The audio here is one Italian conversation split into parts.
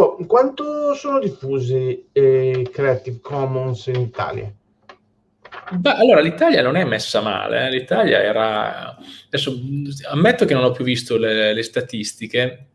Filippo, quanto sono diffusi eh, Creative Commons in Italia? Beh, allora l'Italia non è messa male, eh. l'Italia era... Adesso ammetto che non ho più visto le, le statistiche,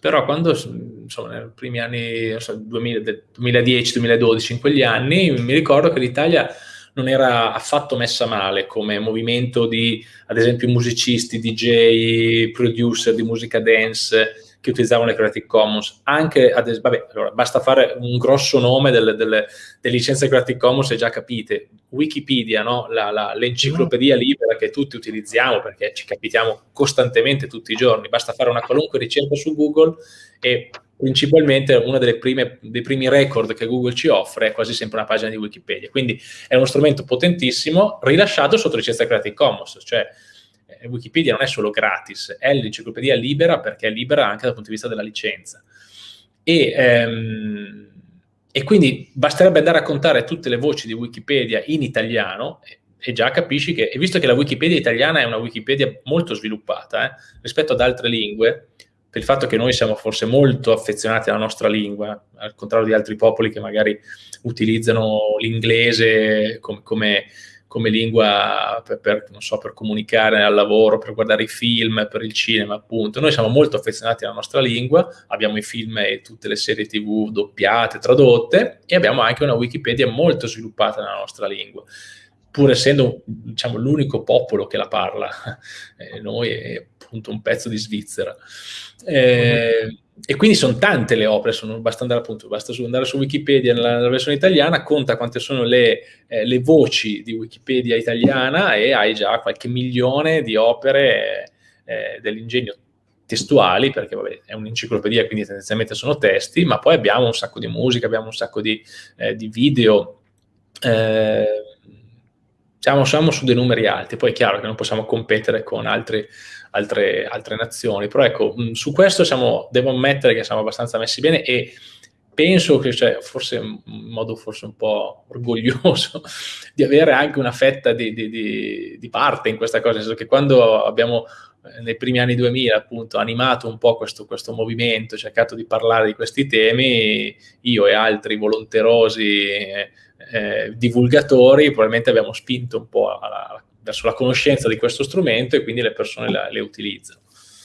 però quando, insomma, nei primi anni, so, 2010-2012, in quegli anni, mi ricordo che l'Italia non era affatto messa male come movimento di, ad esempio, musicisti, DJ, producer di musica dance, che utilizzavano le Creative Commons, anche, ad, vabbè, allora, basta fare un grosso nome delle, delle, delle licenze Creative Commons e già capite, Wikipedia, no? l'enciclopedia libera che tutti utilizziamo perché ci capitiamo costantemente tutti i giorni, basta fare una qualunque ricerca su Google e principalmente uno dei primi record che Google ci offre è quasi sempre una pagina di Wikipedia, quindi è uno strumento potentissimo rilasciato sotto licenza Creative Commons, cioè eh, Wikipedia non è solo gratis, è l'enciclopedia libera perché è libera anche dal punto di vista della licenza. E, ehm, e quindi basterebbe andare a contare tutte le voci di Wikipedia in italiano e, e già capisci che, e visto che la Wikipedia italiana è una Wikipedia molto sviluppata eh, rispetto ad altre lingue, per il fatto che noi siamo forse molto affezionati alla nostra lingua, al contrario di altri popoli che magari utilizzano l'inglese come, come come lingua per, per, so, per, comunicare al lavoro, per guardare i film, per il cinema, appunto. Noi siamo molto affezionati alla nostra lingua, abbiamo i film e tutte le serie tv doppiate, tradotte, e abbiamo anche una Wikipedia molto sviluppata nella nostra lingua pur essendo diciamo, l'unico popolo che la parla, eh, noi appunto un pezzo di Svizzera. Eh. E quindi sono tante le opere, sono, basta, andare, appunto, basta andare su Wikipedia nella, nella, versione italiana, conta quante sono le, eh, le, voci di Wikipedia italiana e hai già qualche milione di opere eh, dell'ingegno testuali, perché vabbè, è un'enciclopedia, quindi tendenzialmente sono testi, ma poi abbiamo un sacco di musica, abbiamo un sacco di, eh, di video, eh, siamo, siamo, su dei numeri alti, poi è chiaro che non possiamo competere con altri, altre, altre, nazioni, però ecco, su questo siamo, devo ammettere che siamo abbastanza messi bene e penso che, cioè, forse in modo forse un po' orgoglioso, di avere anche una fetta di, di, di, di parte in questa cosa, nel senso che quando abbiamo nei primi anni 2000 appunto animato un po' questo, questo movimento, cercato di parlare di questi temi, io e altri volonterosi eh, eh, divulgatori probabilmente abbiamo spinto un po' alla, verso la conoscenza di questo strumento e quindi le persone la, le utilizzano.